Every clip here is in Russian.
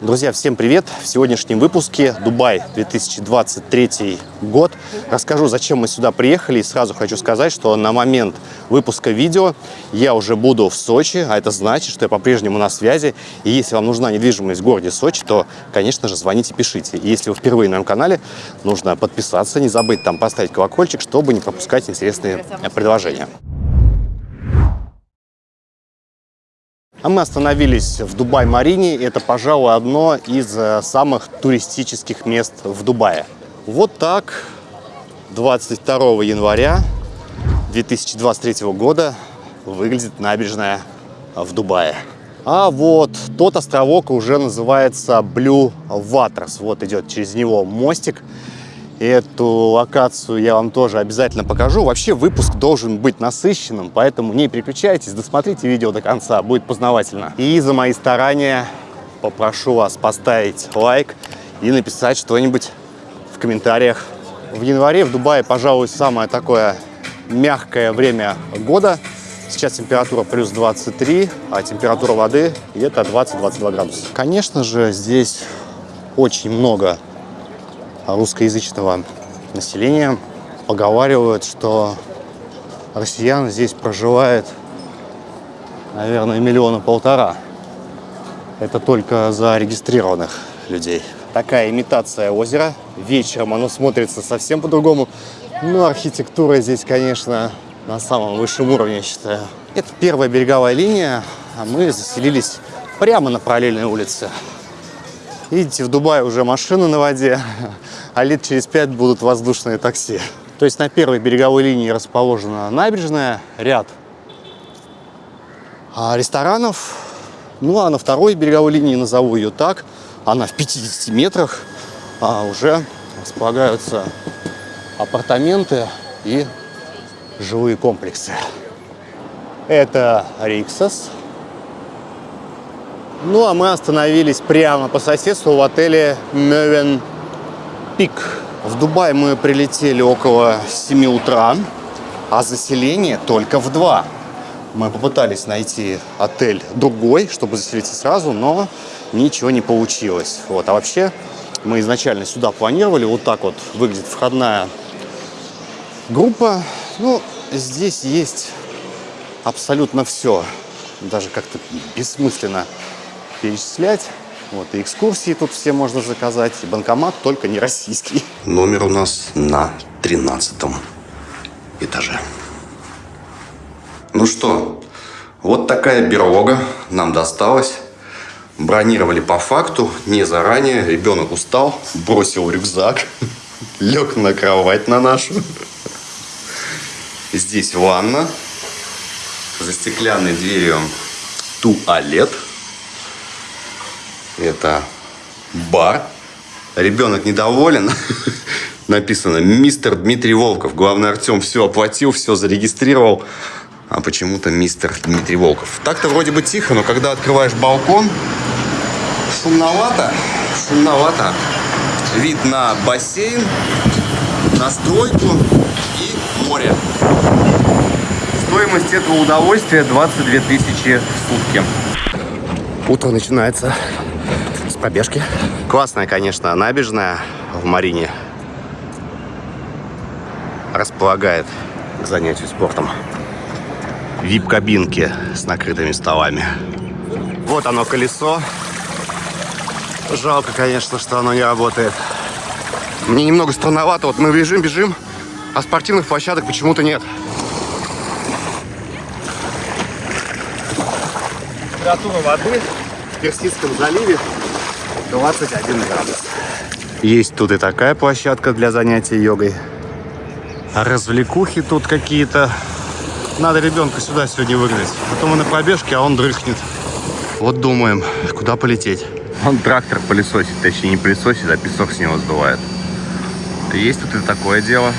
Друзья, всем привет! В сегодняшнем выпуске Дубай 2023 год. Расскажу, зачем мы сюда приехали. И сразу хочу сказать, что на момент выпуска видео я уже буду в Сочи, а это значит, что я по-прежнему на связи. И если вам нужна недвижимость в городе Сочи, то, конечно же, звоните, пишите. И если вы впервые на моем канале, нужно подписаться, не забыть там поставить колокольчик, чтобы не пропускать интересные предложения. А мы остановились в Дубай-Марине. Это, пожалуй, одно из э, самых туристических мест в Дубае. Вот так 22 января 2023 года выглядит набережная в Дубае. А вот тот островок уже называется Blue Waters. Вот идет через него мостик. Эту локацию я вам тоже обязательно покажу. Вообще выпуск должен быть насыщенным, поэтому не переключайтесь, досмотрите видео до конца, будет познавательно. И за мои старания попрошу вас поставить лайк и написать что-нибудь в комментариях. В январе в Дубае, пожалуй, самое такое мягкое время года. Сейчас температура плюс 23, а температура воды где-то 20-22 градуса. Конечно же, здесь очень много русскоязычного населения поговаривают, что россиян здесь проживает, наверное, миллиона полтора. Это только зарегистрированных людей. Такая имитация озера. Вечером оно смотрится совсем по-другому. Но архитектура здесь, конечно, на самом высшем уровне, я считаю. Это первая береговая линия, а мы заселились прямо на параллельной улице. Видите, в Дубае уже машины на воде, а лет через пять будут воздушные такси. То есть на первой береговой линии расположена набережная, ряд а, ресторанов. Ну а на второй береговой линии, назову ее так, она в 50 метрах, а уже располагаются апартаменты и жилые комплексы. Это Риксос. Ну а мы остановились прямо по соседству в отеле Мевен Пик. В Дубай мы прилетели около 7 утра, а заселение только в 2. Мы попытались найти отель другой, чтобы заселиться сразу, но ничего не получилось. Вот. А вообще мы изначально сюда планировали. Вот так вот выглядит входная группа. Ну, здесь есть абсолютно все. Даже как-то бессмысленно перечислять. Вот, и экскурсии тут все можно заказать, и банкомат, только не российский. Номер у нас на 13 этаже. Ну что, вот такая берлога нам досталась. Бронировали по факту, не заранее. Ребенок устал, бросил рюкзак, лег на кровать на нашу. Здесь ванна. За стеклянной дверью туалет. Это бар. Ребенок недоволен. Написано «Мистер Дмитрий Волков». Главный Артем все оплатил, все зарегистрировал. А почему-то мистер Дмитрий Волков. Так-то вроде бы тихо, но когда открываешь балкон, шумновато. Шумновато. Вид на бассейн, на стройку и море. Стоимость этого удовольствия 22 тысячи в сутки. Утро начинается пробежки. Классная, конечно, набережная в Марине. Располагает к занятию спортом. Вип-кабинки с накрытыми столами. Вот оно колесо. Жалко, конечно, что оно не работает. Мне немного странновато. Вот мы бежим, бежим, а спортивных площадок почему-то нет. Температура воды в Персидском заливе 21 градус. Есть тут и такая площадка для занятий йогой. А развлекухи тут какие-то. Надо ребенка сюда сегодня выгнать. Потом мы на пробежке, а он дрыхнет. Вот думаем, куда полететь. Он трактор пылесосит, точнее не пылесосит, а песок с него сдувает. Есть тут и такое дело.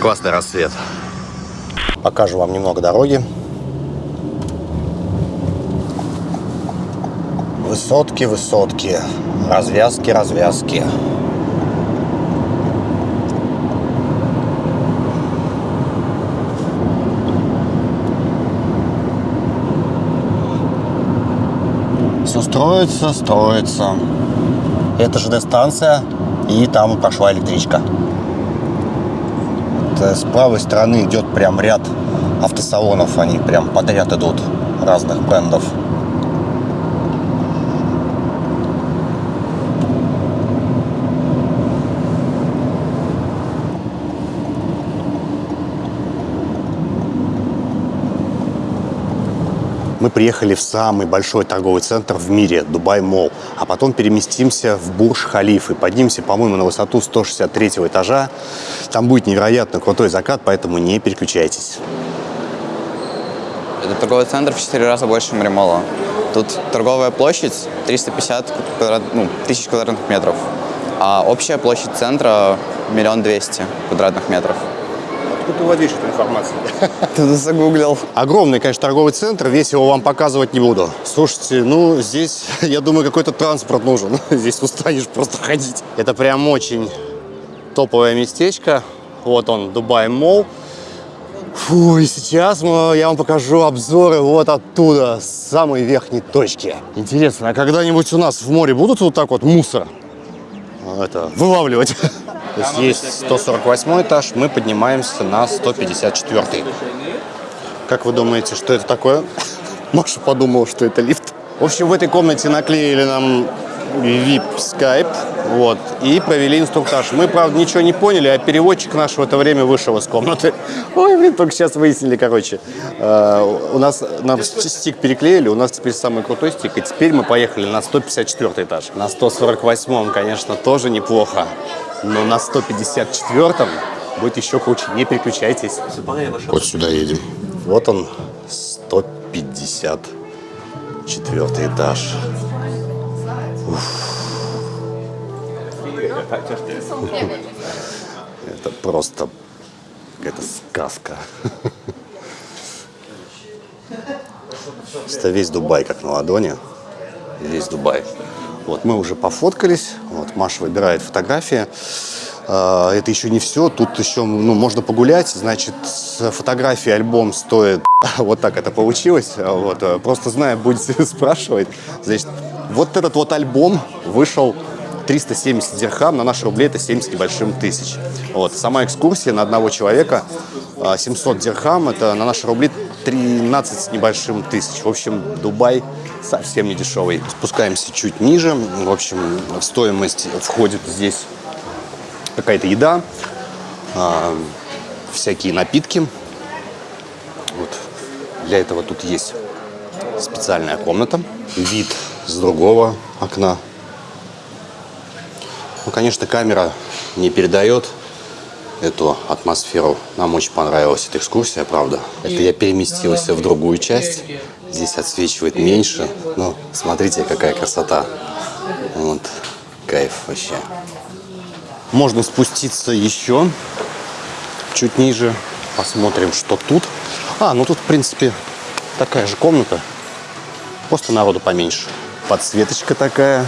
Классный рассвет. Покажу вам немного дороги. Высотки, высотки. Развязки, развязки. все строится, строится. Это ЖД-станция, и там прошла электричка. С правой стороны идет прям ряд автосалонов, они прям подряд идут разных брендов. Мы приехали в самый большой торговый центр в мире, Дубай Молл, а потом переместимся в Бурж-Халиф и поднимемся, по-моему, на высоту 163 этажа. Там будет невероятно крутой закат, поэтому не переключайтесь. Это торговый центр в 4 раза больше Маримола. Тут торговая площадь 350 квадрат, ну, тысяч квадратных метров, а общая площадь центра миллион двести квадратных метров. Ты владеешь этой информацией? Ты загуглил. Огромный, конечно, торговый центр, весь его вам показывать не буду. Слушайте, ну, здесь, я думаю, какой-то транспорт нужен. Здесь устанешь просто ходить. Это прям очень топовое местечко. Вот он, Дубай Молл. Фу, и сейчас мы, я вам покажу обзоры вот оттуда, с самой верхней точки. Интересно, а когда-нибудь у нас в море будут вот так вот мусор это, вылавливать? То есть есть 148 этаж, мы поднимаемся на 154. Как вы думаете, что это такое? Маша подумала, что это лифт. В общем, в этой комнате наклеили нам VIP Skype, вот, и провели инструктаж. Мы, правда, ничего не поняли, а переводчик наш в это время вышел из комнаты. Ой, блин, только сейчас выяснили, короче. Э, у нас, нам стик переклеили, у нас теперь самый крутой стик, и теперь мы поехали на 154 этаж. На 148, конечно, тоже неплохо, но на 154 будет еще круче. Не переключайтесь. Вот сюда едем. Вот он, 154 этаж. Это просто какая-то сказка. Это весь Дубай как на ладони. Весь Дубай. Вот мы уже пофоткались. Вот Маша выбирает фотографии. А, это еще не все. Тут еще ну, можно погулять. Значит, фотографии альбом стоит... Вот так это получилось. Вот. Просто зная, будете спрашивать. Значит, вот этот вот альбом вышел 370 дирхам, на наши рубли это 70 небольшим тысяч. Вот. Сама экскурсия на одного человека 700 а, дирхам, это на наши рубли 13 с небольшим тысяч. В общем, Дубай совсем не дешевый. Спускаемся чуть ниже. В общем, в стоимость входит здесь какая-то еда, э, всякие напитки. Вот. Для этого тут есть специальная комната. Вид с другого окна. Ну, конечно, камера не передает эту атмосферу. Нам очень понравилась эта экскурсия, правда. Это я переместился в другую часть. Здесь отсвечивает меньше. Ну, смотрите, какая красота. Вот, кайф вообще. Можно спуститься еще чуть ниже. Посмотрим, что тут. А, ну тут, в принципе, такая же комната. Просто народу поменьше подсветочка такая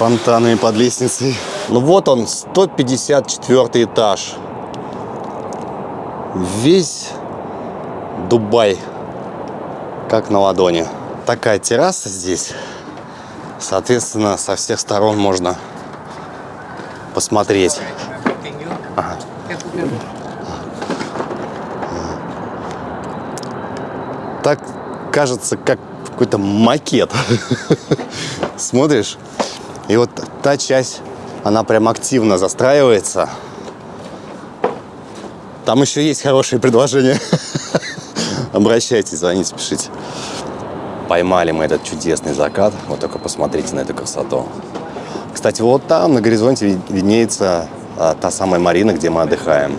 фонтанами под лестницей. Ну вот он, 154 этаж. Весь Дубай как на ладони. Такая терраса здесь. Соответственно, со всех сторон можно посмотреть. Ага. Так кажется, как какой-то макет. Смотришь, и вот та часть, она прям активно застраивается. Там еще есть хорошие предложения. Обращайтесь, звоните, пишите. Поймали мы этот чудесный закат. Вот только посмотрите на эту красоту. Кстати, вот там на горизонте виднеется а, та самая марина, где мы отдыхаем.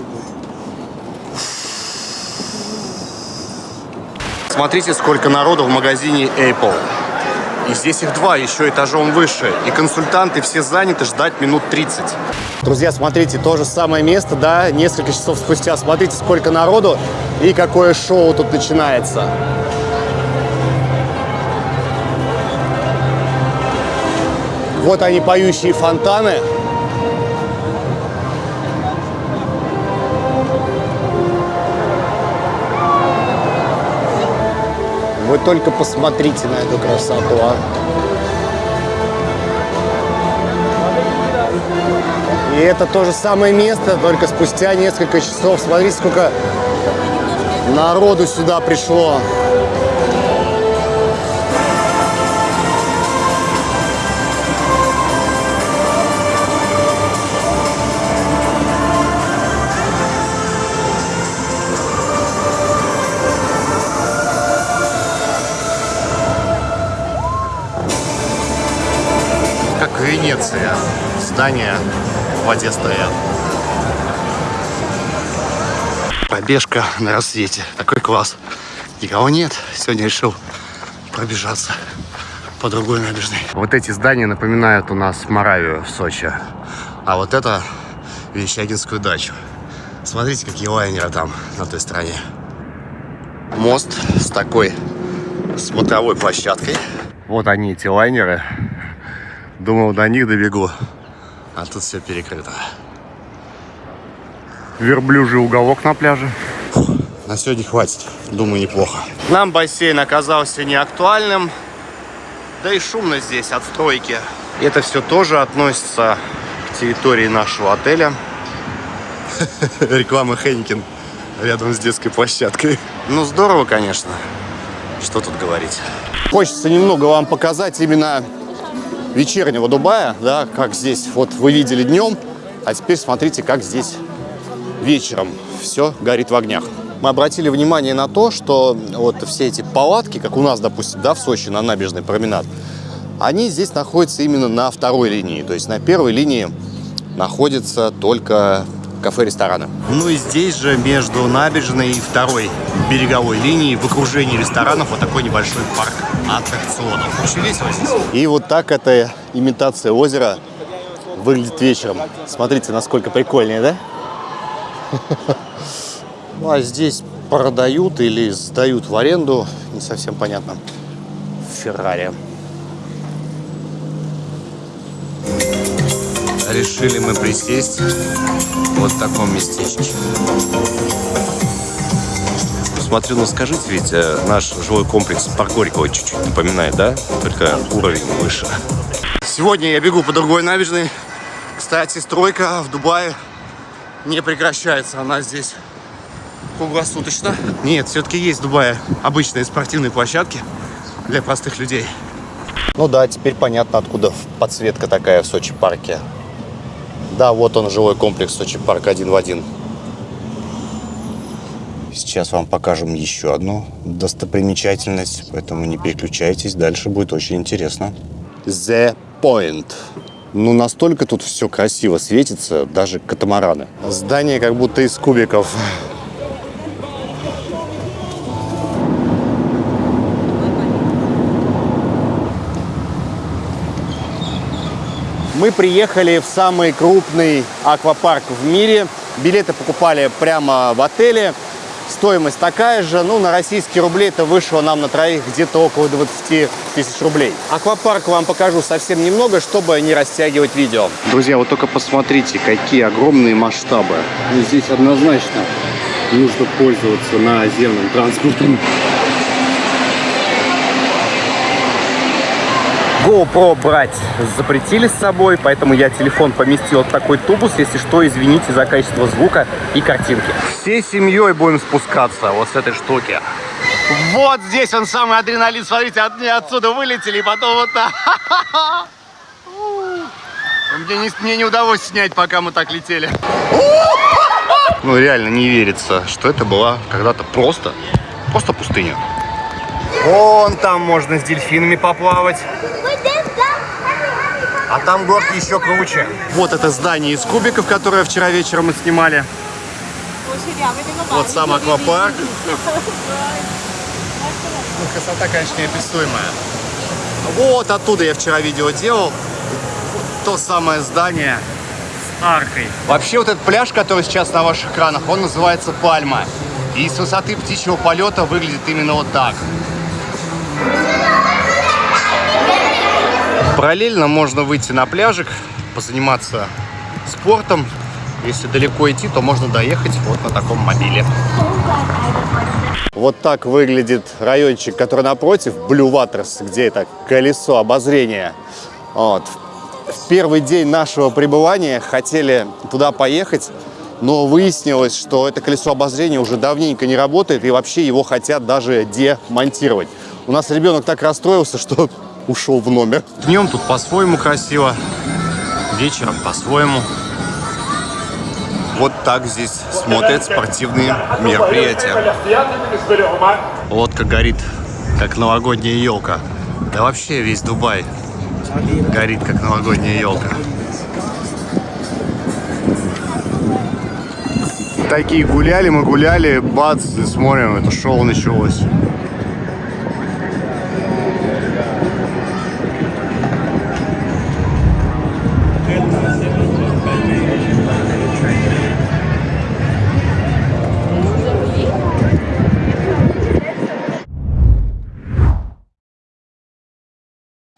Смотрите, сколько народу в магазине Apple. И здесь их два, еще этажом выше. И консультанты все заняты, ждать минут 30. Друзья, смотрите, то же самое место, да, несколько часов спустя. Смотрите, сколько народу и какое шоу тут начинается. Вот они, поющие фонтаны. Вы только посмотрите на эту красоту, а. И это то же самое место, только спустя несколько часов. Смотрите, сколько народу сюда пришло. Венеция. Здания в воде стоят. Пробежка на рассвете. Такой класс. Никого нет. Сегодня решил пробежаться по другой набережной. Вот эти здания напоминают у нас Моравию в Сочи. А вот это Верещагинскую дачу. Смотрите, какие лайнеры там на той стороне. Мост с такой смотровой площадкой. Вот они, эти лайнеры. Думал, до них добегу. А тут все перекрыто. Верблюжий уголок на пляже. на сегодня хватит. Думаю, неплохо. Нам бассейн оказался не актуальным. Да и шумно здесь от стройки. Это все тоже относится к территории нашего отеля. Реклама Хенникин рядом с детской площадкой. Ну, здорово, конечно. Что тут говорить. Хочется немного вам показать именно вечернего Дубая, да, как здесь, вот вы видели днем, а теперь смотрите, как здесь вечером все горит в огнях. Мы обратили внимание на то, что вот все эти палатки, как у нас, допустим, да, в Сочи на набережной променад, они здесь находятся именно на второй линии. То есть на первой линии находится только кафе-рестораны. Ну и здесь же между набережной и второй береговой линией в окружении ресторанов вот такой небольшой парк аттракционов. Очень весело здесь. И вот так эта имитация озера выглядит вечером. Смотрите, насколько прикольнее, да? Ну а здесь продают или сдают в аренду, не совсем понятно, Феррари. Решили мы присесть вот в таком местечке. Смотрю, ну скажите, ведь э, наш жилой комплекс Парк Горького чуть-чуть напоминает, да? Только уровень выше. Сегодня я бегу по другой набережной. Кстати, стройка в Дубае не прекращается. Она здесь круглосуточно. Нет, все-таки есть в Дубае обычные спортивные площадки для простых людей. Ну да, теперь понятно, откуда подсветка такая в Сочи парке. Да, вот он, жилой комплекс Сочи парк один в один. Сейчас вам покажем еще одну достопримечательность, поэтому не переключайтесь, дальше будет очень интересно. The Point. Ну, настолько тут все красиво светится, даже катамараны. Здание как будто из кубиков. Мы приехали в самый крупный аквапарк в мире. Билеты покупали прямо в отеле. Стоимость такая же. Ну, на российские рубли это вышло нам на троих где-то около 20 тысяч рублей. Аквапарк вам покажу совсем немного, чтобы не растягивать видео. Друзья, вот только посмотрите, какие огромные масштабы. Здесь однозначно нужно пользоваться наземным транспортом. GoPro брать запретили с собой, поэтому я телефон поместил в такой тубус. Если что, извините за качество звука и картинки. Всей семьей будем спускаться вот с этой штуки. Вот здесь он самый адреналин. Смотрите, от, отсюда вылетели, и потом вот так. Мне не, мне не удалось снять, пока мы так летели. Ну, реально не верится, что это была когда-то просто, просто пустыня. Вон там можно с дельфинами поплавать. А там город еще круче. Вот это здание из кубиков, которое вчера вечером мы снимали. Вот сам аквапарк. Ну, красота, конечно, неописуемая. Вот оттуда я вчера видео делал. То самое здание с аркой. Вообще вот этот пляж, который сейчас на ваших экранах, он называется Пальма. И с высоты птичьего полета выглядит именно вот так. Параллельно можно выйти на пляжик, позаниматься спортом, Если далеко идти, то можно доехать вот на таком мобиле. Вот так выглядит райончик, который напротив, Blue Waters, где это колесо обозрения. Вот. В первый день нашего пребывания хотели туда поехать, но выяснилось, что это колесо обозрения уже давненько не работает, и вообще его хотят даже демонтировать. У нас ребенок так расстроился, что ушел в номер. Днем тут по-своему красиво, вечером по-своему. Вот так здесь смотрят спортивные мероприятия. Лодка горит, как новогодняя елка. Да вообще весь Дубай горит, как новогодняя елка. Такие гуляли, мы гуляли, бац, и смотрим, это шоу началось.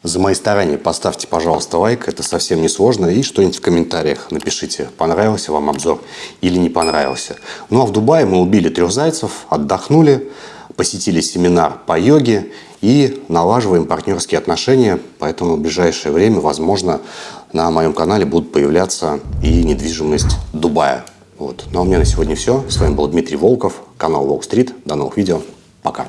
За мои старания поставьте, пожалуйста, лайк, это совсем не сложно, и что-нибудь в комментариях напишите, понравился вам обзор или не понравился. Ну а в Дубае мы убили трех зайцев, отдохнули, посетили семинар по йоге и налаживаем партнерские отношения, поэтому в ближайшее время, возможно, на моем канале будут появляться и недвижимость Дубая. Вот. Ну а у меня на сегодня все. С вами был Дмитрий Волков, канал Волк Стрит. До новых видео. Пока.